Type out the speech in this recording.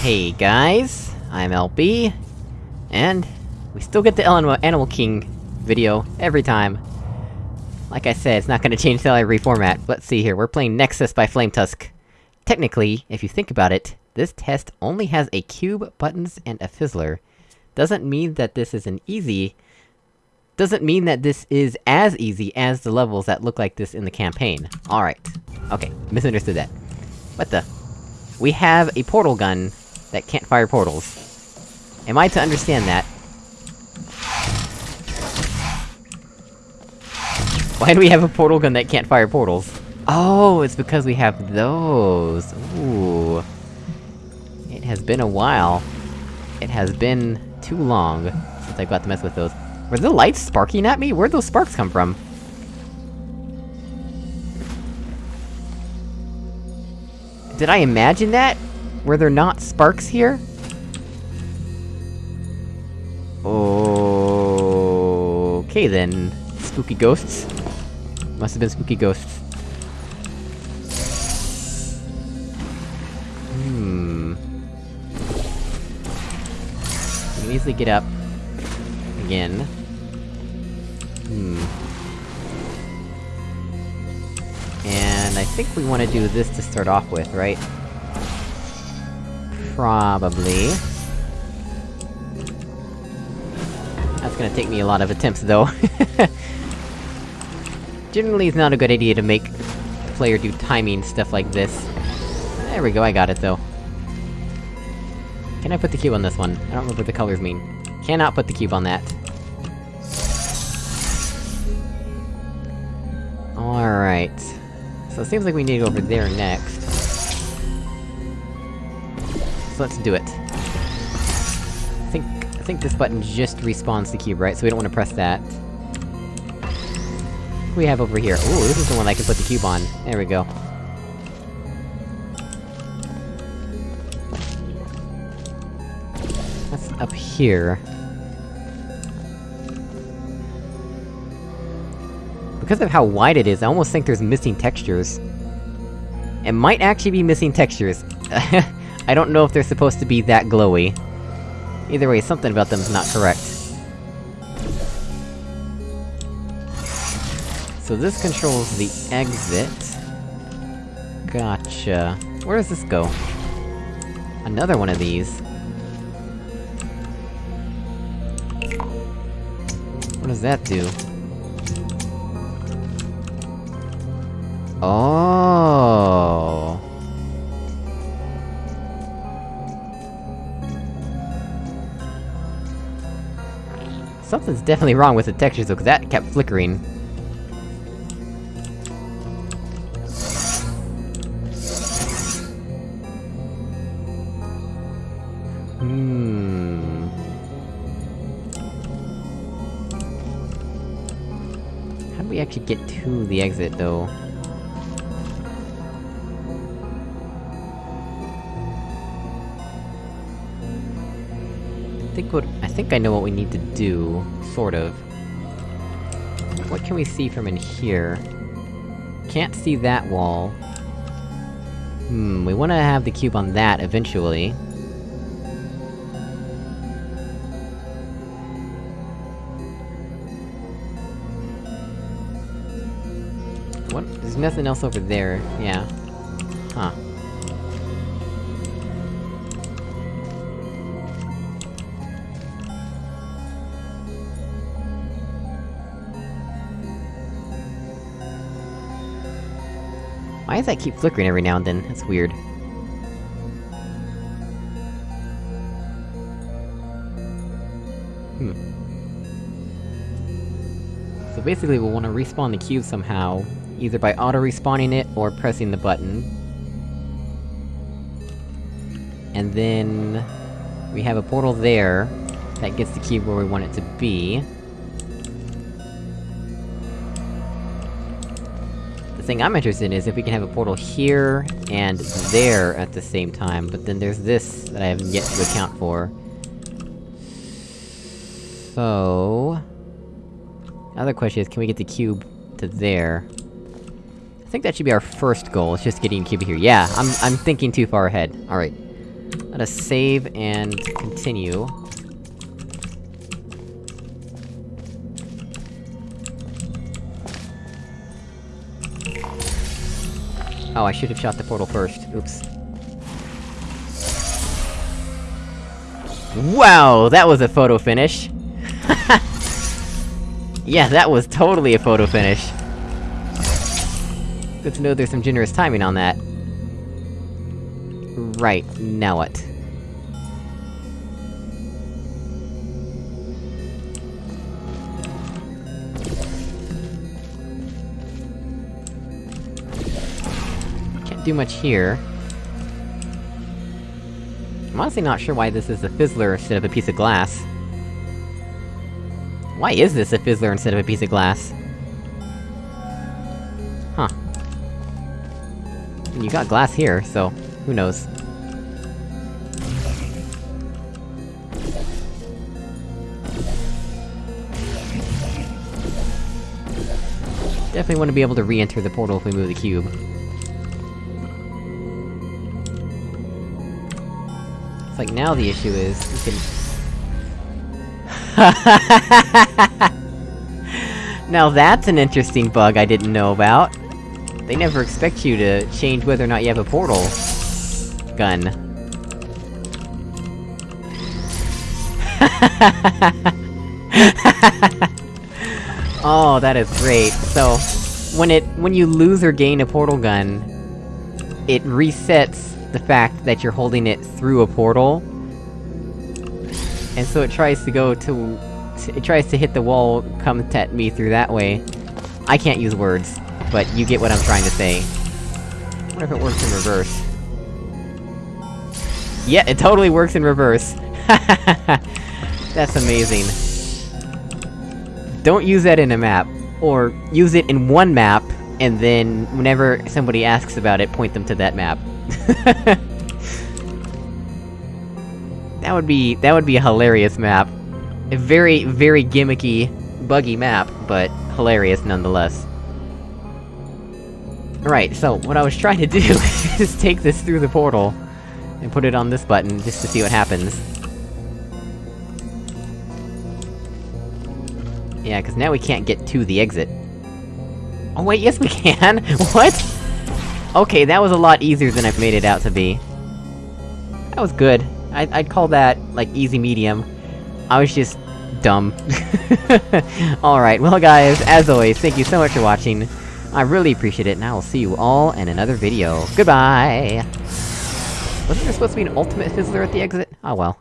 Hey guys, I'm LB, and we still get the Animal, Animal King video every time. Like I said, it's not gonna change till I reformat. Let's see here, we're playing Nexus by Flametusk. Technically, if you think about it, this test only has a cube, buttons, and a fizzler. Doesn't mean that this is an easy... Doesn't mean that this is as easy as the levels that look like this in the campaign. Alright. Okay, misunderstood that. What the? We have a portal gun that can't fire portals. Am I to understand that? Why do we have a portal gun that can't fire portals? Oh, it's because we have those! Ooh. It has been a while. It has been too long since I got to mess with those. Were the lights sparking at me? Where'd those sparks come from? Did I imagine that? Were there not sparks here? Okay then. Spooky ghosts. Must have been spooky ghosts. Hmm... You can easily get up. Again. Hmm... And I think we wanna do this to start off with, right? Probably. That's gonna take me a lot of attempts, though. Generally, it's not a good idea to make the player do timing stuff like this. There we go, I got it, though. Can I put the cube on this one? I don't remember what the colors mean. Cannot put the cube on that. Alright. So it seems like we need to go over there next. Let's do it. I think- I think this button just respawns the cube, right? So we don't wanna press that. We have over here? Ooh, this is the one I can put the cube on. There we go. That's up here. Because of how wide it is, I almost think there's missing textures. It might actually be missing textures. I don't know if they're supposed to be that glowy. Either way, something about them's not correct. So this controls the exit. Gotcha. Where does this go? Another one of these. What does that do? Oh. Something's definitely wrong with the textures though, cause that kept flickering. Hmm... How do we actually get to the exit, though? Think what- I think I know what we need to do, sort of. What can we see from in here? Can't see that wall. Hmm, we wanna have the cube on that eventually. What? There's nothing else over there, yeah. Why does that keep flickering every now and then? That's weird. Hmm. So basically we'll want to respawn the cube somehow, either by auto-respawning it, or pressing the button. And then... We have a portal there, that gets the cube where we want it to be. Thing I'm interested in is if we can have a portal here, and there at the same time, but then there's this that I haven't yet to account for. So... Other question is, can we get the cube to there? I think that should be our first goal, it's just getting the cube here. Yeah, I'm- I'm thinking too far ahead. Alright. Let us save and continue. Oh, I should have shot the portal first. Oops. Wow, that was a photo finish! yeah, that was totally a photo finish. Good to know there's some generous timing on that. Right, now what? Do much here. I'm honestly not sure why this is a fizzler instead of a piece of glass. Why is this a fizzler instead of a piece of glass? Huh. You got glass here, so... who knows? Definitely want to be able to re-enter the portal if we move the cube. Like now the issue is, we can... now that's an interesting bug I didn't know about. They never expect you to change whether or not you have a portal... gun. oh, that is great. So, when it- when you lose or gain a portal gun, it resets the fact that you're holding it through a portal. And so it tries to go to... it tries to hit the wall, come at me through that way. I can't use words, but you get what I'm trying to say. I wonder if it works in reverse. Yeah, it totally works in reverse! That's amazing. Don't use that in a map. Or, use it in one map, and then, whenever somebody asks about it, point them to that map. that would be- that would be a hilarious map. A very, very gimmicky, buggy map, but hilarious nonetheless. Right, so, what I was trying to do is take this through the portal, and put it on this button, just to see what happens. Yeah, cause now we can't get to the exit. Oh wait, yes we can! what?! Okay, that was a lot easier than I've made it out to be. That was good. I I'd call that, like, easy medium. I was just... dumb. Alright, well guys, as always, thank you so much for watching. I really appreciate it, and I will see you all in another video. Goodbye! Wasn't there supposed to be an ultimate fizzler at the exit? Oh well.